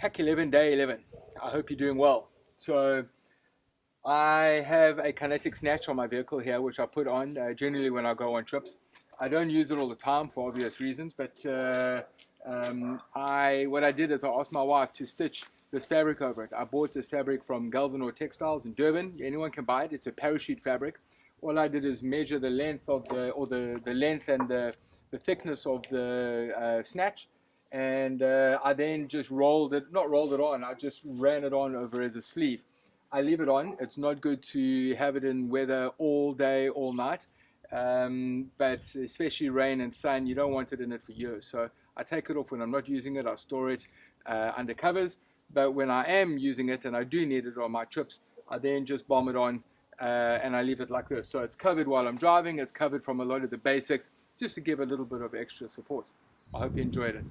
Pack 11, day 11. I hope you're doing well. So I have a kinetic snatch on my vehicle here, which I put on uh, generally when I go on trips. I don't use it all the time for obvious reasons, but uh, um, I what I did is I asked my wife to stitch this fabric over it. I bought this fabric from Galvanor Textiles in Durban. Anyone can buy it. It's a parachute fabric. All I did is measure the length of the or the the length and the the thickness of the uh, snatch and uh, I then just rolled it, not rolled it on, I just ran it on over as a sleeve. I leave it on. It's not good to have it in weather all day, all night, um, but especially rain and sun, you don't want it in it for years. So I take it off when I'm not using it. I store it uh, under covers, but when I am using it and I do need it on my trips, I then just bomb it on uh, and I leave it like this. So it's covered while I'm driving. It's covered from a lot of the basics, just to give a little bit of extra support. I hope you enjoyed it.